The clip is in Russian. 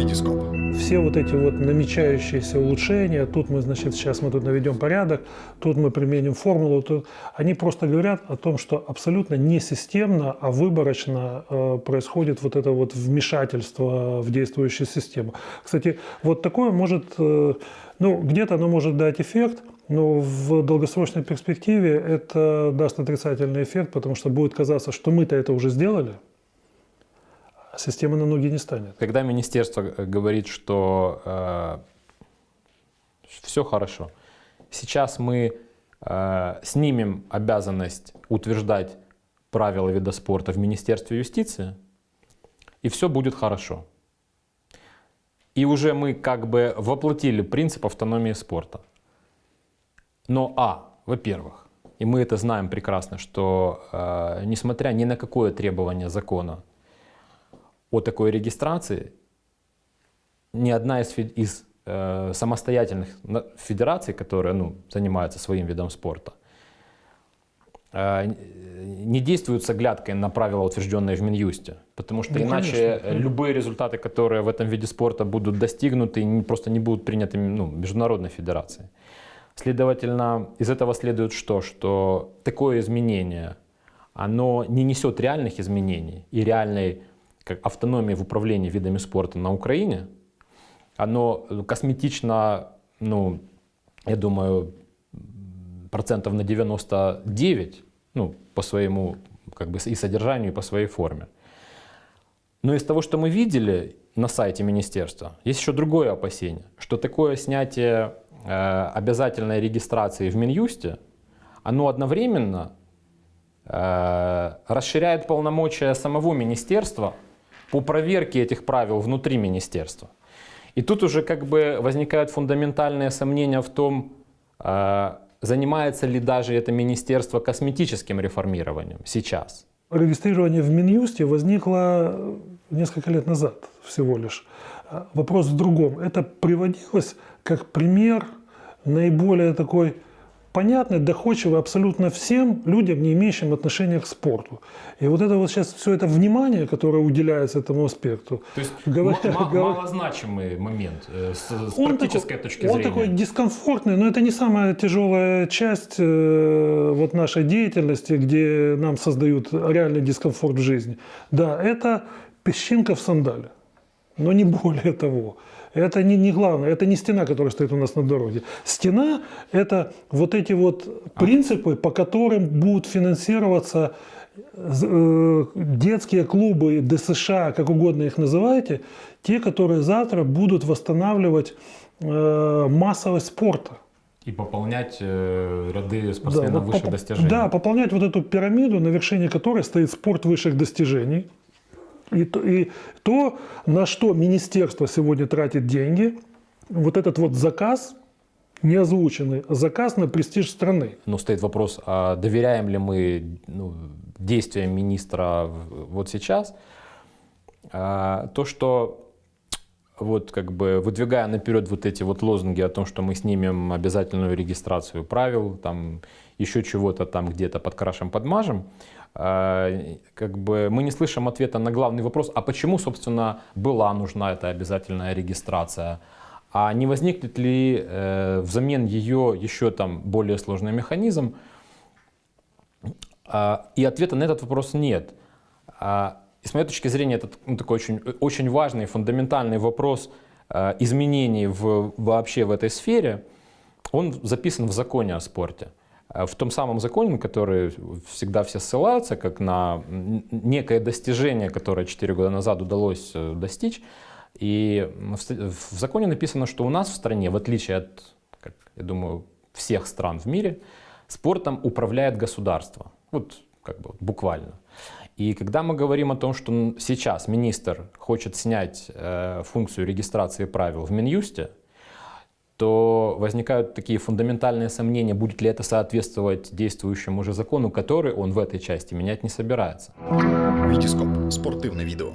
Витископ. Все вот эти вот намечающиеся улучшения, тут мы, значит, сейчас мы тут наведем порядок, тут мы применим формулу, тут, они просто говорят о том, что абсолютно не системно, а выборочно э, происходит вот это вот вмешательство в действующую систему. Кстати, вот такое может, э, ну, где-то оно может дать эффект, но в долгосрочной перспективе это даст отрицательный эффект, потому что будет казаться, что мы-то это уже сделали, система на ноги не станет. Когда министерство э, говорит, что э, все хорошо, сейчас мы э, снимем обязанность утверждать правила вида спорта в Министерстве юстиции, и все будет хорошо. И уже мы как бы воплотили принцип автономии спорта. Но, а, во-первых, и мы это знаем прекрасно, что э, несмотря ни на какое требование закона о такой регистрации, ни одна из, из э, самостоятельных федераций, которые ну, занимаются своим видом спорта, э, не действуют с оглядкой на правила, утвержденные в Минюсте. Потому что ну, иначе конечно. любые результаты, которые в этом виде спорта будут достигнуты, просто не будут приняты ну, международной федерацией. Следовательно, из этого следует что? Что такое изменение, оно не несет реальных изменений и реальной как автономии в управлении видами спорта на Украине, оно косметично, ну, я думаю, процентов на 99, ну, по своему, как бы и содержанию, и по своей форме. Но из того, что мы видели на сайте министерства, есть еще другое опасение, что такое снятие э, обязательной регистрации в Минюсте, оно одновременно э, расширяет полномочия самого министерства по проверке этих правил внутри министерства. И тут уже как бы возникают фундаментальные сомнения в том, э, занимается ли даже это министерство косметическим реформированием сейчас. Регистрирование в Минюсте возникло несколько лет назад всего лишь. Вопрос в другом. Это приводилось как пример наиболее такой понятный, доходчивый абсолютно всем людям, не имеющим отношения к спорту. И вот это вот сейчас все это внимание, которое уделяется этому аспекту. То есть говоря, говоря, малозначимый момент э, с, с практической такой, точки зрения. Он такой дискомфортный, но это не самая тяжелая часть э, вот нашей деятельности, где нам создают реальный дискомфорт в жизни. Да, это песчинка в сандале, но не более того. Это не, не главное, это не стена, которая стоит у нас на дороге. Стена – это вот эти вот принципы, по которым будут финансироваться э, детские клубы ДСШ, как угодно их называйте, те, которые завтра будут восстанавливать э, массовость спорта. И пополнять э, ряды спортсменов да, высших поп достижений. Да, пополнять вот эту пирамиду, на вершине которой стоит спорт высших достижений – и то, и то, на что министерство сегодня тратит деньги, вот этот вот заказ, не озвученный, заказ на престиж страны. Но стоит вопрос, а доверяем ли мы ну, действиям министра вот сейчас? А, то, что вот как бы выдвигая наперед вот эти вот лозунги о том, что мы снимем обязательную регистрацию правил, там еще чего-то там где-то подкрашем, подмажем, как бы мы не слышим ответа на главный вопрос, а почему, собственно, была нужна эта обязательная регистрация, а не возникнет ли э, взамен ее еще там более сложный механизм? А, и ответа на этот вопрос нет. А, и с моей точки зрения, это ну, такой очень, очень важный, фундаментальный вопрос э, изменений в, вообще в этой сфере. Он записан в законе о спорте. Э, в том самом законе, на который всегда все ссылаются, как на некое достижение, которое 4 года назад удалось э, достичь. И в законе написано, что у нас в стране, в отличие от, как, я думаю, всех стран в мире, спортом управляет государство. Вот как бы буквально. И когда мы говорим о том, что сейчас министр хочет снять э, функцию регистрации правил в Минюсте, то возникают такие фундаментальные сомнения, будет ли это соответствовать действующему уже закону, который он в этой части менять не собирается. Витископ. Спортивное видео.